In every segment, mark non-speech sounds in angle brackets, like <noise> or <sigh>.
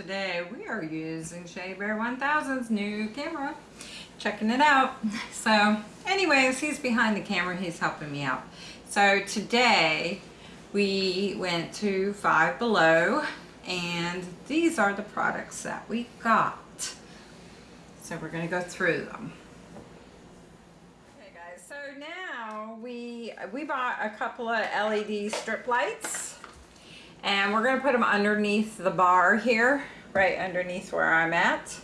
today we are using Shea Bear 1000's new camera. Checking it out. <laughs> So anyways, he's behind the camera. He's helping me out. So today we went to Five Below and these are the products that we got. So we're going to go through them. Okay guys, so now we, we bought a couple of LED strip lights and we're going to put them underneath the bar here, right underneath where I'm at.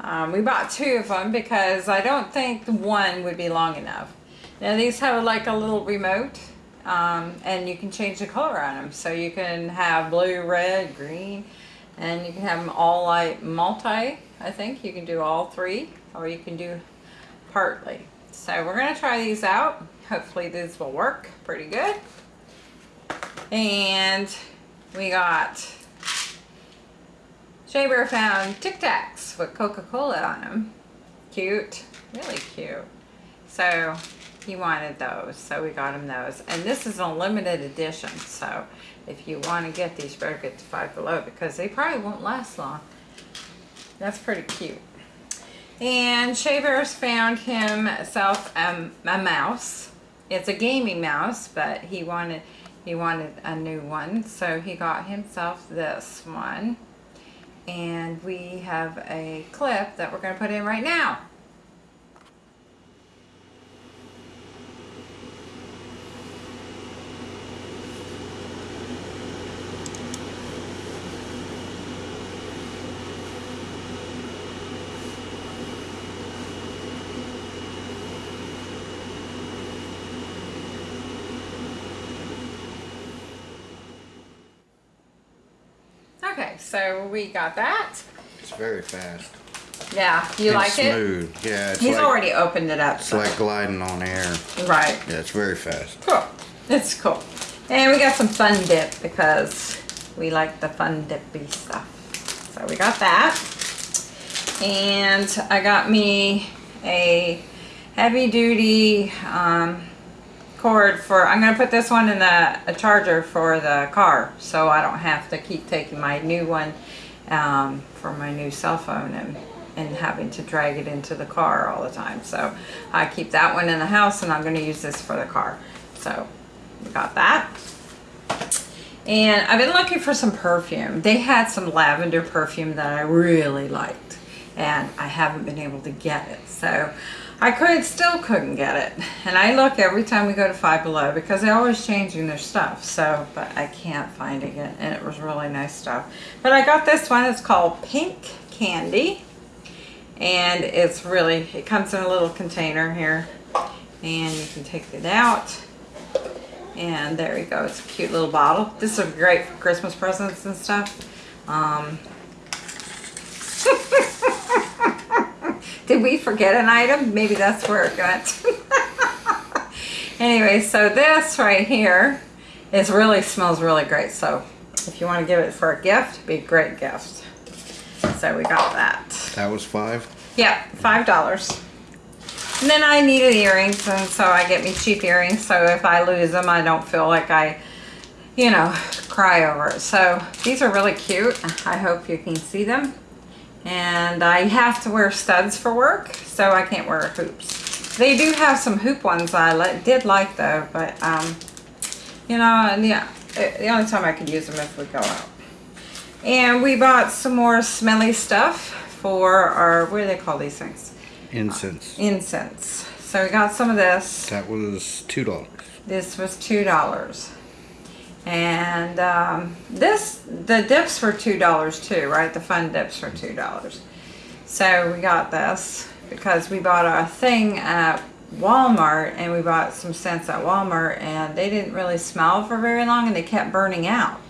Um, we bought two of them because I don't think one would be long enough. Now these have like a little remote um, and you can change the color on them. So you can have blue, red, green, and you can have them all like multi, I think. You can do all three or you can do partly. So we're going to try these out. Hopefully these will work pretty good. And we got Shea Bear found Tic Tacs with Coca-Cola on them. Cute, really cute. So he wanted those, so we got him those. And this is a limited edition, so if you want to get these, better get the Five Below because they probably won't last long. That's pretty cute. And Shea Bear's found himself um, a mouse. It's a gaming mouse, but he wanted he wanted a new one so he got himself this one. And we have a clip that we're going to put in right now Okay, so we got that. It's very fast. Yeah, you and like smooth. it? Yeah, it's He's like, already opened it up. It's so- like gliding on air. Right. Yeah, it's very fast. Cool. It's cool. And we got some fun dip because we like the fun dippy stuff. So we got that. And I got me a heavy duty um, cord for, I'm going to put this one in the a charger for the car so I don't have to keep taking my new one um, for my new cell phone and, and having to drag it into the car all the time. So I keep that one in the house and I'm going to use this for the car. So we got that. And I've been looking for some perfume. They had some lavender perfume that I really liked and I haven't been able to get it. So I could still couldn't get it. And I look every time we go to Five Below because they're always changing their stuff. So, but I can't find it. And it was really nice stuff. But I got this one. It's called Pink Candy. And it's really, it comes in a little container here. And you can take it out. And there you go. It's a cute little bottle. This is great for Christmas presents and stuff. Um, did we forget an item? Maybe that's where it got. <laughs> anyway, so this right here is really smells really great. So if you want to give it for a gift, be a great gift. So we got that. That was five. Yeah, five dollars. And then I needed earrings, and so I get me cheap earrings. So if I lose them, I don't feel like I, you know, cry over it. So these are really cute. I hope you can see them. And I have to wear studs for work, so I can't wear hoops. They do have some hoop ones I li did like though, but um, you know, and yeah, the only time I could use them if we go out. And we bought some more smelly stuff for our, what do they call these things? Incense. Incense. So we got some of this. That was two dollars. This was $2. And um, this, the dips were $2 too, right? The fun dips were $2. So we got this because we bought a thing at Walmart and we bought some scents at Walmart and they didn't really smell for very long and they kept burning out.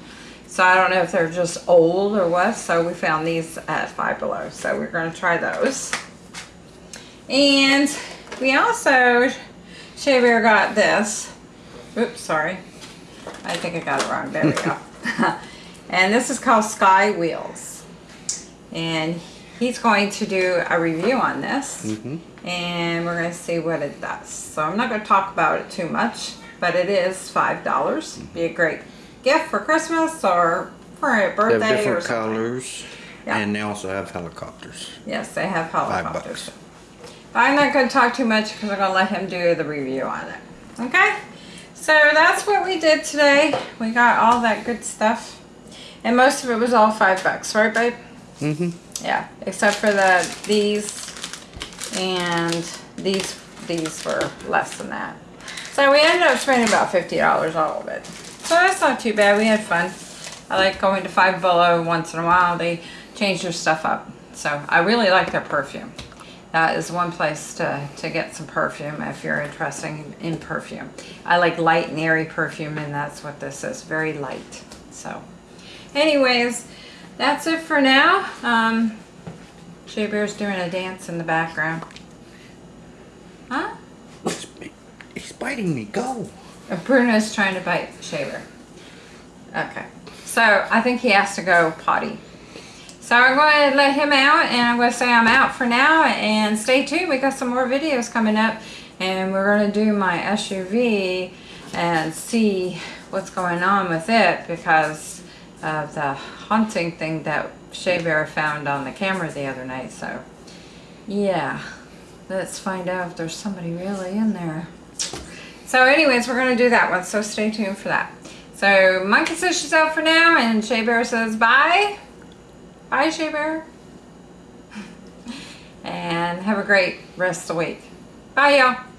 So I don't know if they're just old or what. So we found these at Five Below. So we're going to try those. And we also, Shea Bear got this. Oops, sorry. I think I got it wrong. There we go. <laughs> and this is called Sky Wheels. And he's going to do a review on this. Mm -hmm. And we're going to see what it does. So I'm not going to talk about it too much. But it is $5. Be a great gift for Christmas or for a birthday They have different colors. Yeah. And they also have helicopters. Yes, they have Five helicopters. bucks. But I'm not going to talk too much because I'm going to let him do the review on it. Okay? So that's what we did today. We got all that good stuff. And most of it was all five bucks, right, babe? Mm-hmm. Yeah, except for the these and these these were less than that. So we ended up spending about fifty dollars all of it. So that's not too bad. We had fun. I like going to Five Below once in a while. They change their stuff up. So I really like their perfume. That is one place to, to get some perfume if you're interested in, in perfume. I like light and airy perfume and that's what this is. Very light. So anyways, that's it for now. Um, Shea Bear's doing a dance in the background. Huh? He's, biting me. Go. Uh, Bruno's trying to bite Shea Bear. Okay. So I think he has to go potty. So I'm going to let him out and I'm going to say I'm out for now and stay tuned. We got some more videos coming up and we're going to do my SUV and see what's going on with it because of the haunting thing that Shea Bear found on the camera the other night. So yeah, let's find out if there's somebody really in there. So anyways, we're going to do that one. So stay tuned for that. So Monkey says she's out for now and Shea Bear says bye. Bye, Shea Bear. <laughs> And have a great rest of the week. Bye, y'all.